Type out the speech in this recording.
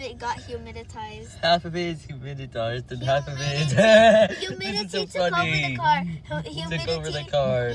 it got humiditized. Half of it is humiditized and humidity. half of it is... Humidity, so took funny. over the car. Humidity. Took over the car. Yeah.